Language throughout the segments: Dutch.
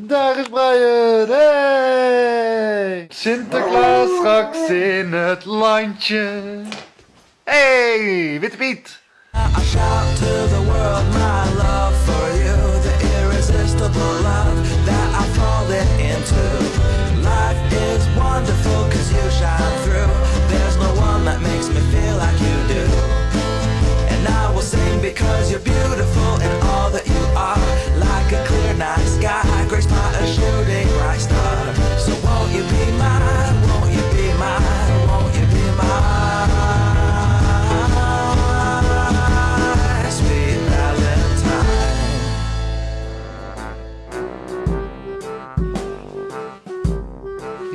Daar is Brian. Hey! Sinterklaas straks in het landje. Hey, Witte Piet.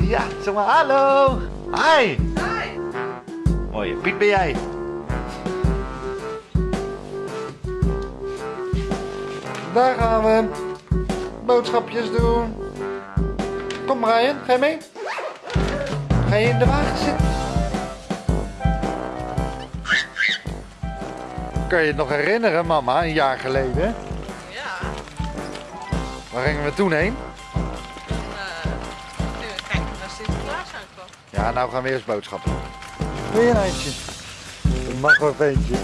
Ja, zeg maar hallo. Hi. Hi. Mooie Piet ben jij. Daar gaan we. Boodschapjes doen. Kom Brian, ga je mee? Ga je in de wagen zitten? Kan je het nog herinneren, mama, een jaar geleden? Ja. Waar gingen we toen heen? Ja, nou gaan we eerst boodschappen doen. Wil je een eindje? Dat mag wel eentje.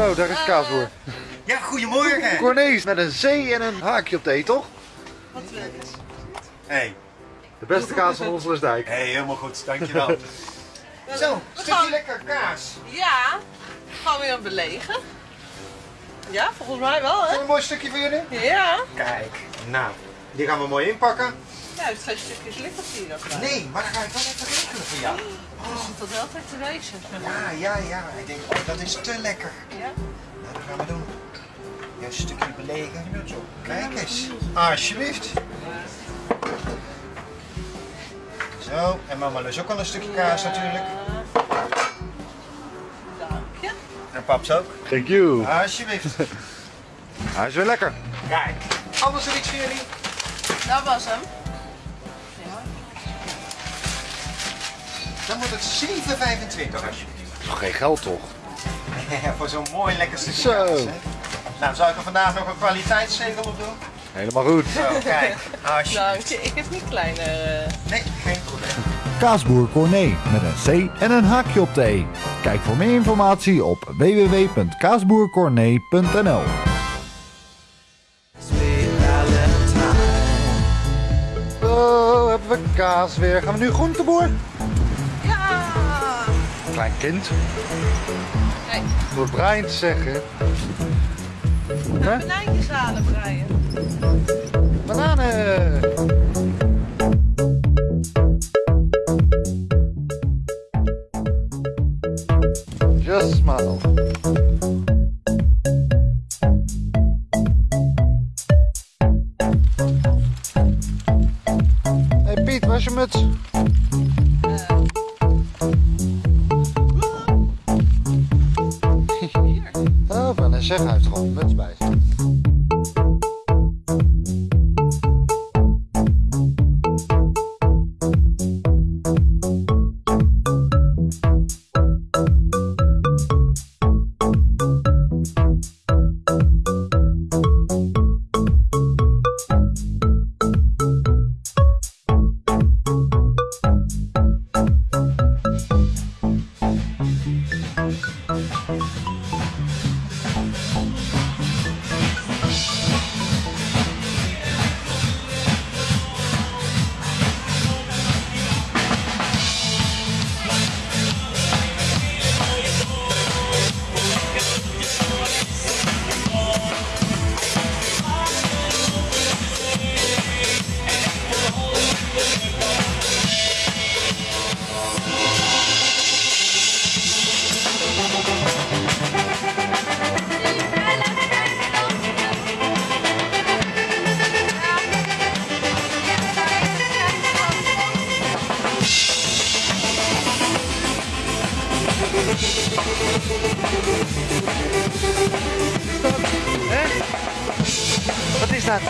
Zo, daar is Kaasboer. Ja, goedemorgen. Cornees met een C en een haakje op de E, toch? Wat je? Hey, De beste kaas van Onselersdijk. hey, helemaal goed, dankjewel. Zo, stukje lekker kaas. Ja. Gaan we weer belegen? Ja, volgens mij wel, hè? Een mooi stukje voor jullie? Ja. Kijk, nou, die gaan we mooi inpakken. Ja, het zijn stukjes nog bij. Nee, maar dan ga ik wel even regelen voor jou. Het is tot wel tijd te wezen. Ja, ja, ja. Ik denk, oh, dat is te lekker. Ja. Nou, dat gaan we doen. Een stukje belegen. Kijk eens. Alsjeblieft. Zo, en mama lust ook wel een stukje kaas natuurlijk. Dank je. En paps ook. Thank you. Alsjeblieft. Hij is weer lekker. Kijk, anders er iets voor jullie? Dat was hem. Dan wordt het 7,25 alsjeblieft. Toch geen geld toch? voor zo'n mooi lekker stukje Zo. kaas. Hè? Nou, zou ik er vandaag nog een kwaliteitszegel op doen? Helemaal goed. Zo, kijk. Alsjeblieft. Dank je. Ik heb niet kleiner. eh, Nee, geen probleem. Kaasboer Corné met een C en een haakje op de E. Kijk voor meer informatie op www.kaasboercorné.nl. Zo, hebben we kaas weer. Gaan we nu groenteboer? Klein kind. Kijk, Door Brian te zeggen. Hè? banaantjes halen, Brian. Bananen. Just smile. Hey Piet, waar is je muts? zeggen, hij heeft gewoon een bij. Dat?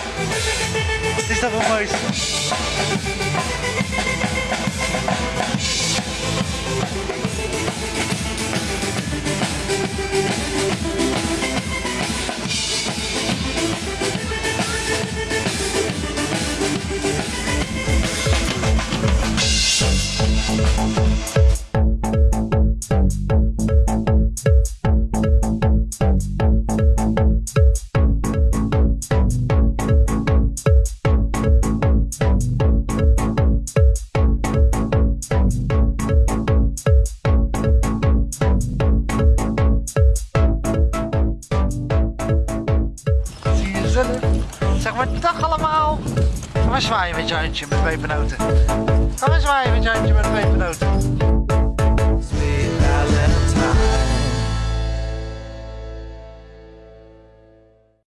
Is dat wel maar zwaaien met je handje met pepernoten. Ga maar zwaaien met je handje met pepernoten.